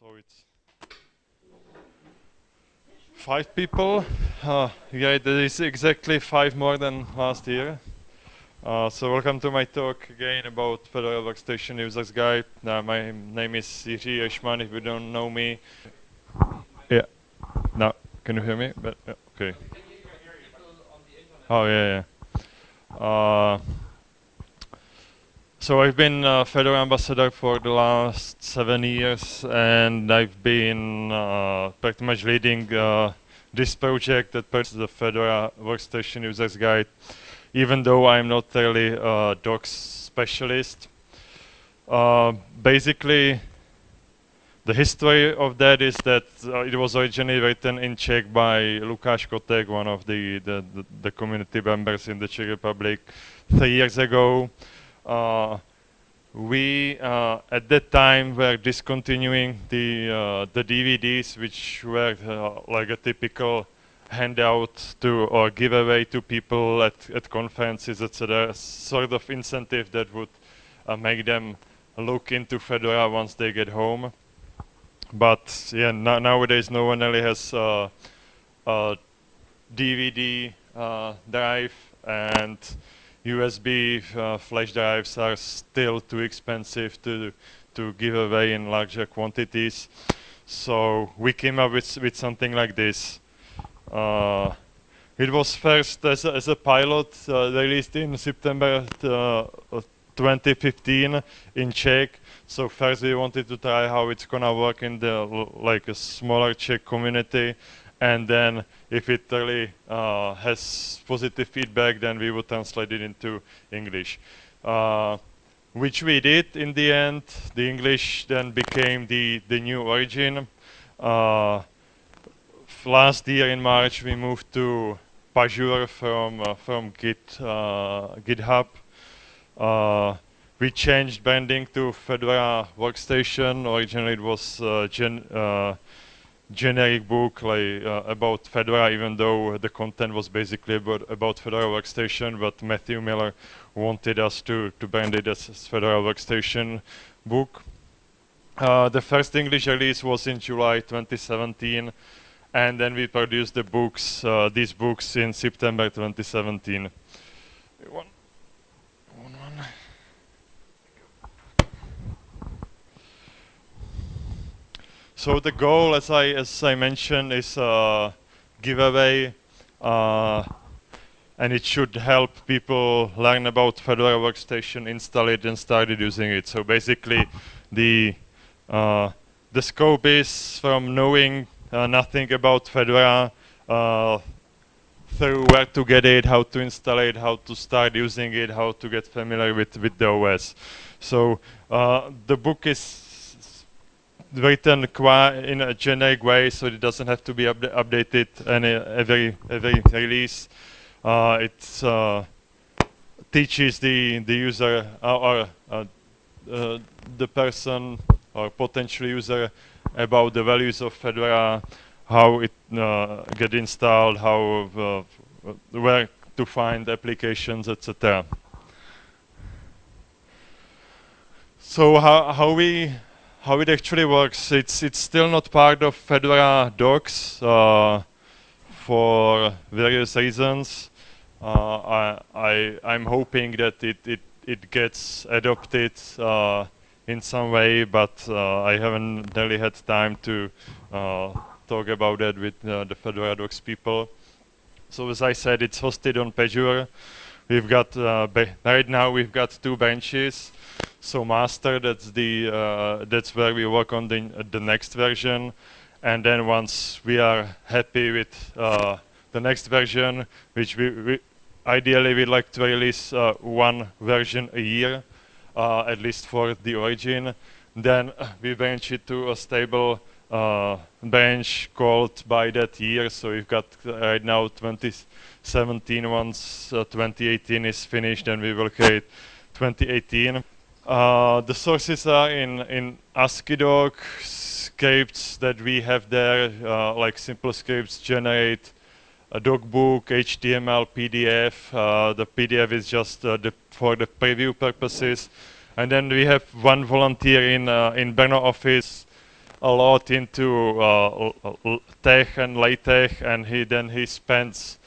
So it's five people. Uh, yeah, that is exactly five more than last year. Uh, so welcome to my talk again about Fedora Workstation Users Guide. Uh, my name is Jiří Eischmann, if you don't know me. Yeah. Now, can you hear me? But, yeah, okay. Oh, yeah, yeah. Uh, so I've been a Fedora ambassador for the last seven years, and I've been uh, pretty much leading uh, this project that purchased the Fedora Workstation Users Guide, even though I'm not really a docs specialist. Uh, basically, the history of that is that uh, it was originally written in Czech by Lukáš Kotek, one of the, the, the, the community members in the Czech Republic, three years ago. Uh, we uh, at that time were discontinuing the uh, the DVDs, which were like a typical handout to or giveaway to people at, at conferences, etc. Sort of incentive that would uh, make them look into Fedora once they get home. But yeah, no, nowadays no one really has uh, a DVD uh, drive, and USB uh, flash drives are still too expensive to to give away in larger quantities. So we came up with with something like this. Uh, it was first as a, as a pilot uh, released in September uh, 2015 in Czech. So first we wanted to try how it's gonna work in the like a smaller Czech community, and then if it really uh, has positive feedback, then we would translate it into English. Uh, which we did in the end. The English then became the, the new origin. Uh, last year in March, we moved to Pagure from, uh, from Git, uh, GitHub. Uh, we changed branding to Fedora Workstation. Originally it was gen, generic book like uh, about Fedora, even though the content was basically about, about Fedora Workstation, but Matthew Miller wanted us to, to brand it as, Fedora Workstation book. Uh, the first English release was in July 2017, and then we produced the books, uh, these books in September 2017. One. So the goal, as I as I mentioned, is a giveaway, uh, and it should help people learn about Fedora Workstation, install it, and started using it. So basically, the uh, the scope is from knowing uh, nothing about Fedora uh, through where to get it, how to install it, how to start using it, how to get familiar with with the OS. So uh, the book is written in a generic way, so it doesn't have to be up updated any, every every release. Uh, it uh, teaches the the user uh, or uh, uh, the person or potential user about the values of Fedora, how it uh, get installed, how where to find applications, etc. So how how we how it actually works. It's it's still not part of Fedora docs uh, for various reasons. Uh, I, I I'm hoping that it it it gets adopted uh, in some way, but uh, I haven't really had time to uh, talk about that with uh, the Fedora docs people. So as I said, it's hosted on Pagure. We've got right now we've got two benches. So master, that's the uh, that's where we work on the uh, the next version, and then once we are happy with uh, the next version, which we, we ideally we'd like to release uh, one version a year, uh, at least for the origin, then we bench it to a stable uh, bench called by that year. So we've got right now 2017. Once 2018 is finished, then we will create 2018. Uh, the sources are in, in AsciiDoc scripts that we have there, uh, like simple scripts generate a docbook, HTML, PDF. Uh, the PDF is just uh, the, for the preview purposes. And then we have one volunteer in, uh, in Brno office a lot into uh, TeX and LaTeX, and he then he spends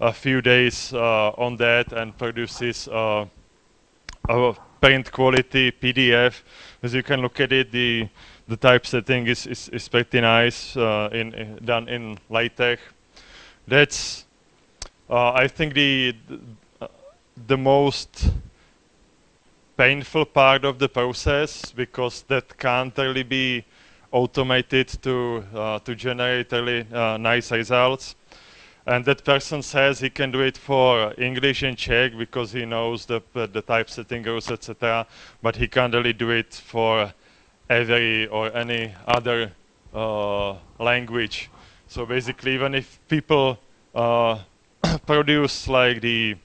a few days on that and produces a print quality PDF. As you can look at it, the the typesetting is, is, is pretty nice uh, in, in, done in LaTeX. That's uh, I think the the most painful part of the process because that can't really be automated to uh, to generate really uh, nice results. And that person says he can do it for English and Czech because he knows the the typesetting rules, etc. But he can't really do it for every or any other uh, language. So basically, even if people uh, produce like the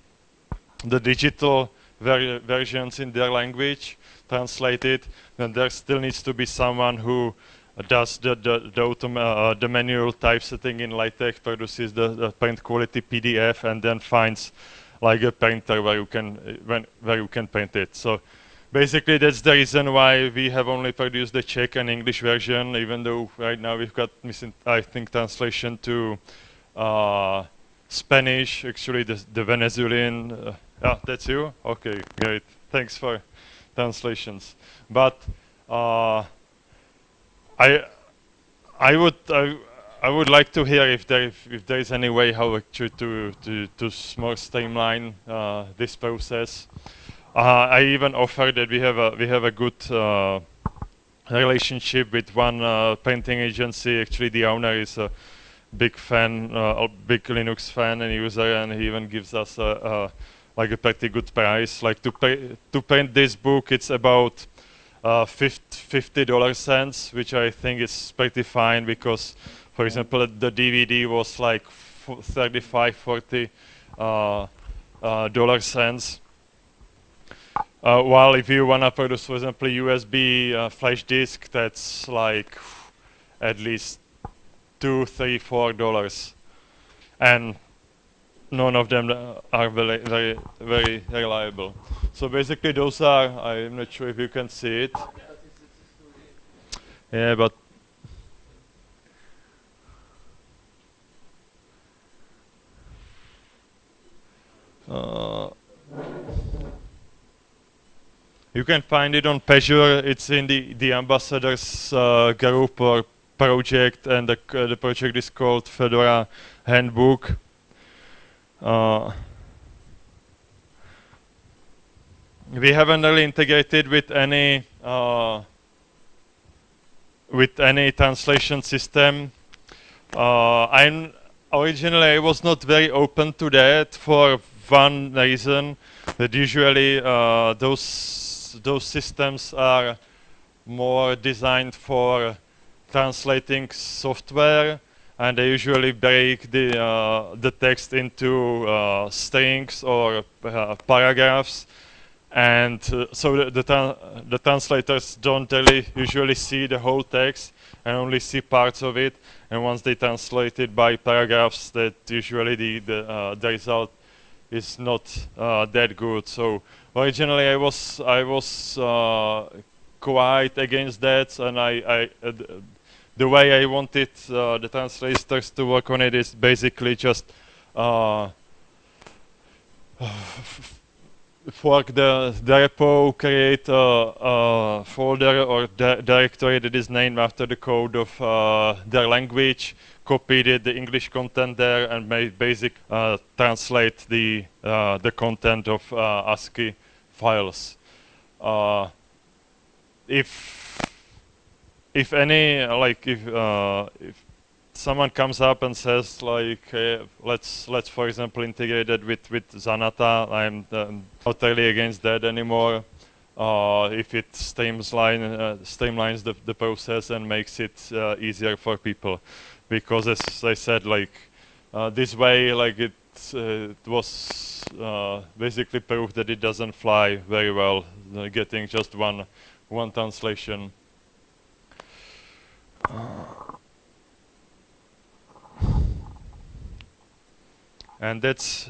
the digital ver versions in their language, translated, then there still needs to be someone who does the the the, uh, the manual typesetting in LaTeX, produces the, the, print quality PDF, and then finds like a printer where you can when, where you can print it. So basically, that's the reason why we have only produced the Czech and English version, even though right now we've got missing, I think, translation to uh, Spanish. Actually, the, the Venezuelan. Uh, yeah, that's you. Okay, great. Thanks for translations. But uh, I I would I, I would like to hear if there if, if there is any way how actually to to to more streamline uh, this process. Uh, I even offer that we have a we have a good uh, relationship with one uh, printing agency. Actually, the owner is a big fan, uh, a big Linux fan and user, and he even gives us a, a like a pretty good price. Like to pay to print this book, it's about uh, 50 dollar cents, which I think is pretty fine because, for example, the DVD was like 35, 40 uh, uh, dollar cents. Uh, while if you wanna produce, for example, USB uh, flash disk, that's like at least two, three, four dollars, and none of them are very, very, very reliable. So basically those are, I'm not sure if you can see it. Yeah, but uh, you can find it on Pagure. It's in the the ambassadors uh, group or project, and the uh, the project is called Fedora Handbook. Uh, we haven't really integrated with any uh, with any translation system. Uh, I'm originally I was not very open to that for one reason that usually uh, those those systems are more designed for translating software and they usually break the uh, the text into uh, strings or uh, paragraphs. And uh, so the the, the, translators don't really usually see the whole text and only see parts of it. And once they translate it by paragraphs that usually the the, uh, the result is not uh, that good. So originally I was I was quite against that. And I, I the way I wanted uh, the translators to work on it is basically just uh, fork the, the repo, create a, a folder or di directory that is named after the code of uh, their language, copy the, English content there, and make basic uh, translate the uh, the content of uh, ASCII files. if if any, like if uh, if someone comes up and says like, let's let's for example integrate it with with Zanata, I'm um, not really against that anymore. Uh, if it streamline, uh, streamlines the, the process and makes it uh, easier for people, because as I said, like uh, this way, like it, uh, it was basically proof that it doesn't fly very well, getting just one one translation. And that's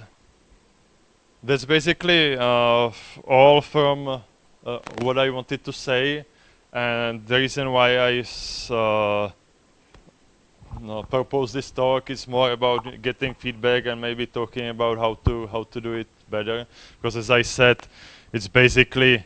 that's basically uh, all from uh, what I wanted to say. and the reason why I uh, no, propose this talk is more about getting feedback and maybe talking about how to how to do it better. Because as I said, it's basically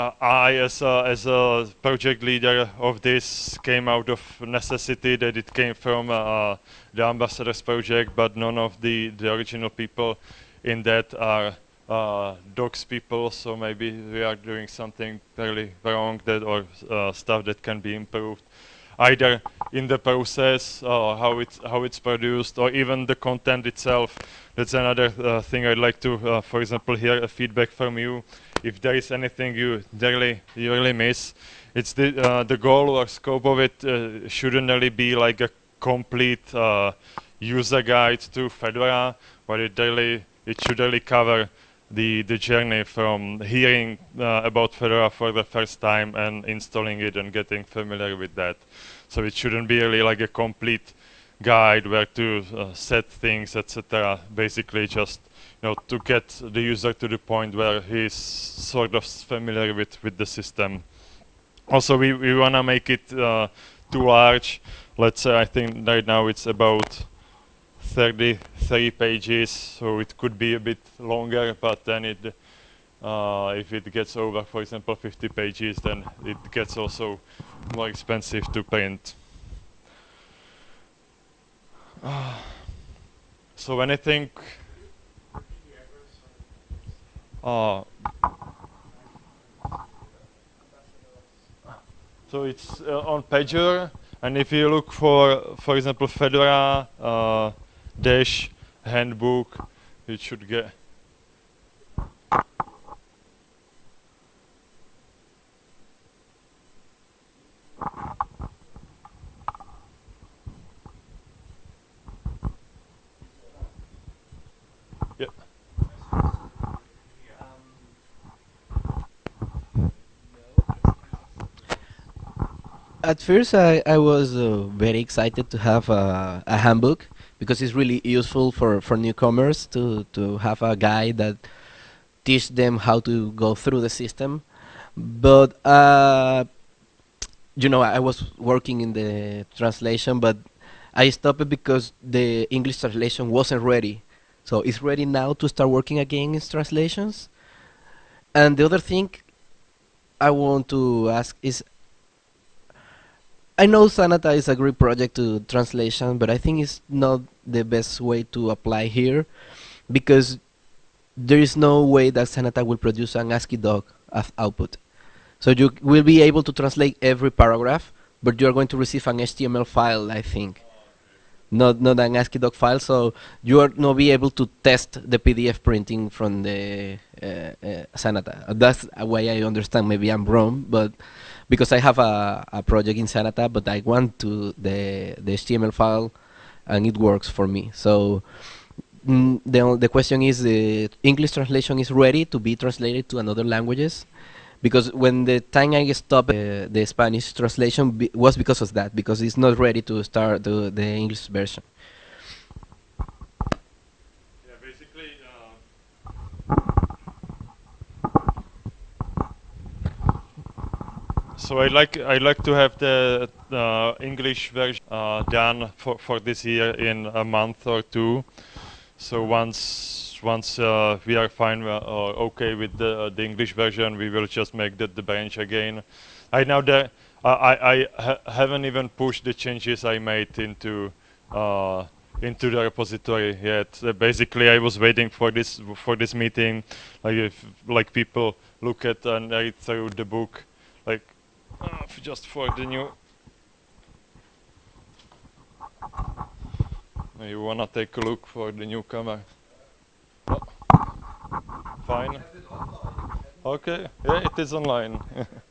uh, uh, I, as a, as a project leader of this, came out of necessity that it came from uh, the ambassadors project, but none of the, the original people in that are uh, docs people, so maybe we are doing something fairly wrong that or uh, stuff that can be improved either in the process or how it's how it's produced or even the content itself. That's another uh, thing I'd like to uh, for example hear a feedback from you if there is anything you really you really miss it's the uh, the goal or scope of it uh, shouldn't really be like a complete uh, user guide to Fedora but it really it should really cover the the journey from hearing uh, about Fedora for the first time and installing it and getting familiar with that. So it shouldn't be really like a complete guide where to uh, set things, etc. Basically, just know to get the user to the point where he's sort of familiar with with the system. Also, we we wanna make it uh, too large. Let's say I think right now it's about 33 pages, so it could be a bit longer, but then it, uh, if it gets over, for example, 50 pages, then it gets also more expensive to print. Uh, so when I think, uh, so it's uh, on Pagure, and if you look for, for example, Fedora, uh, dash handbook it should get yeah At first, I, I was uh, very excited to have a, a handbook because it's really useful for, for newcomers to, to have a guide that teach them how to go through the system. But, uh, you know, I was working in the translation, but I stopped because the English translation wasn't ready. So it's ready now to start working again in translations. And the other thing I want to ask is I know Zanata is a great project to translation, but I think it's not the best way to apply here because there is no way that Zanata will produce an ASCII doc as output. So you will be able to translate every paragraph, but you are going to receive an HTML file, I think. Not not an ASCII doc file, so you are not be able to test the PDF printing from the uh, uh, Zanata. That's a way I understand. Maybe I'm wrong, but because I have a, a project in Zanata, but I want to the the HTML file, and it works for me. So mm, the the question is the English translation is ready to be translated to another languages, because when the time I stopped uh, the Spanish translation be was because of that, because it's not ready to start the the English version. Yeah, basically. Uh so I like I like to have the uh, English version uh, done for for this year in a month or two. So once once uh, we are fine uh, or okay with the the English version, we will just make the, the branch again. I know that I I ha haven't even pushed the changes I made into uh, into the repository yet. Uh, basically, I was waiting for this for this meeting, like if like people look at and read through the book, like uh, just for the new. You wanna take a look for the newcomer? Fine. Okay, yeah, it is online.